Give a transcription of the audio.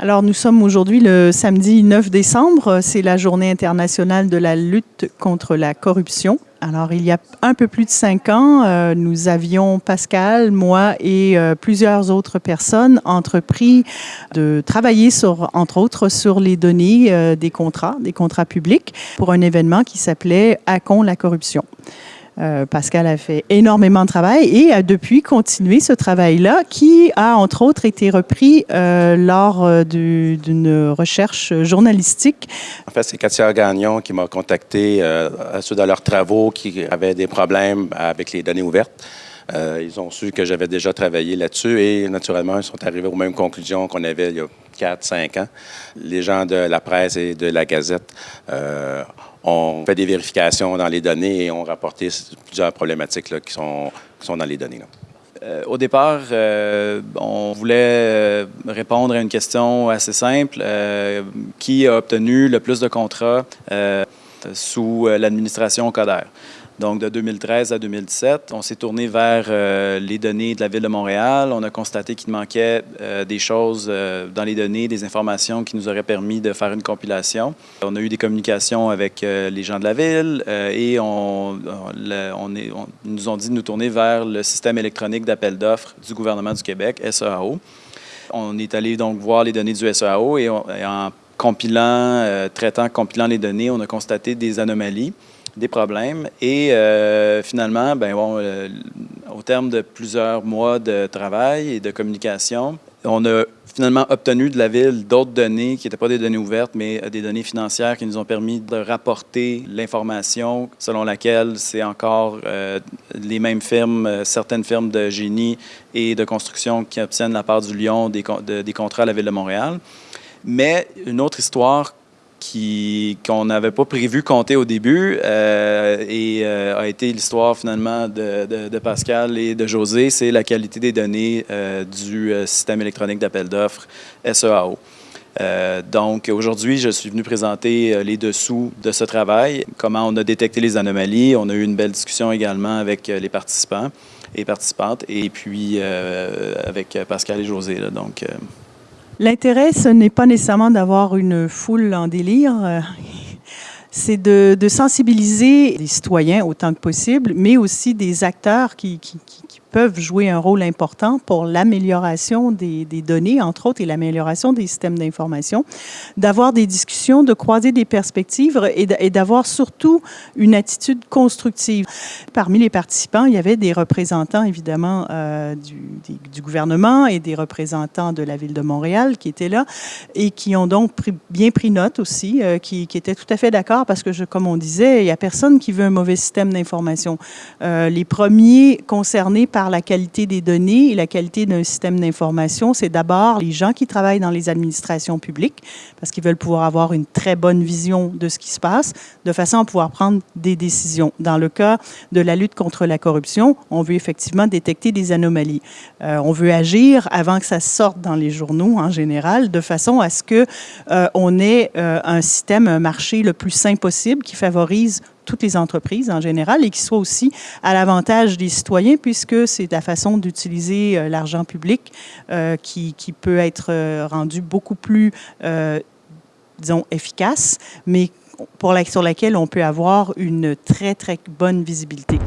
Alors, nous sommes aujourd'hui le samedi 9 décembre. C'est la journée internationale de la lutte contre la corruption. Alors, il y a un peu plus de cinq ans, euh, nous avions, Pascal, moi et euh, plusieurs autres personnes, entrepris de travailler sur, entre autres, sur les données euh, des contrats, des contrats publics, pour un événement qui s'appelait Hackons la corruption. Euh, Pascal a fait énormément de travail et a depuis continué ce travail-là qui a entre autres été repris euh, lors euh, d'une recherche journalistique. En fait, c'est Katia Gagnon qui m'a contacté à suite de leurs travaux qui avaient des problèmes avec les données ouvertes. Ils ont su que j'avais déjà travaillé là-dessus et naturellement, ils sont arrivés aux mêmes conclusions qu'on avait il y a 4-5 ans. Les gens de la presse et de la Gazette on fait des vérifications dans les données et on rapporté plusieurs problématiques qui, sont, dans les données. Euh, au départ, euh, on voulait euh, répondre à une question assez simple. qui a obtenu le plus de contrats sous l'administration Coder? Donc, de 2013 à 2017, on s'est tourné vers euh, les données de la Ville de Montréal. On a constaté qu'il manquait euh, des choses euh, dans les données, des informations qui nous auraient permis de faire une compilation. On a eu des communications avec les gens de la Ville et on, nous ont dit de nous tourner vers le système électronique d'appel d'offres du gouvernement du Québec, SEAO. On est allé donc voir les données du SEAO et, et en compilant, traitant, compilant les données, on a constaté des anomalies des problèmes. Et euh, finalement, ben, bon, euh, au terme de plusieurs mois de travail et de communication, on a finalement obtenu de la Ville d'autres données qui n'étaient pas des données ouvertes, mais des données financières qui nous ont permis de rapporter l'information selon laquelle c'est encore euh, les mêmes firmes, certaines firmes de génie et de construction qui obtiennent la part du Lyon des contrats à la Ville de Montréal. Mais une autre histoire qu'on n'avait pas prévu compter au début euh, et euh, a été l'histoire finalement de, Pascal et de José, c'est la qualité des données euh, du système électronique d'appel d'offres SEAO. donc aujourd'hui, je suis venu présenter les dessous de ce travail, comment on a détecté les anomalies. On a eu une belle discussion également avec les participants et participantes et puis avec Pascal et José. Donc, L'intérêt, ce n'est pas nécessairement d'avoir une foule en délire. Euh, c'est de, sensibiliser les citoyens autant que possible, mais aussi des acteurs qui, peuvent jouer un rôle important pour l'amélioration des, données, entre autres, et l'amélioration des systèmes d'information, d'avoir des discussions, de croiser des perspectives et d'avoir surtout une attitude constructive. Parmi les participants, il y avait des représentants, évidemment, euh, du, gouvernement et des représentants de la Ville de Montréal qui étaient là et qui ont donc bien pris note aussi, euh, qui, étaient tout à fait d'accord parce que, comme on disait, il n'y a personne qui veut un mauvais système d'information. Euh, les premiers concernés par par la qualité des données et la qualité d'un système d'information, c'est d'abord les gens qui travaillent dans les administrations publiques, parce qu'ils veulent pouvoir avoir une très bonne vision de ce qui se passe, de façon à pouvoir prendre des décisions. Dans le cas de la lutte contre la corruption, on veut effectivement détecter des anomalies. Euh, on veut agir avant que ça sorte dans les journaux en général, de façon à ce que euh, on ait euh, un système, un marché le plus sain possible qui favorise toutes les entreprises en général et qui soit aussi à l'avantage des citoyens puisque c'est la façon d'utiliser euh, l'argent public euh, qui, qui, peut être euh, rendu beaucoup plus, disons, efficace, mais pour la, sur laquelle on peut avoir une très, très bonne visibilité.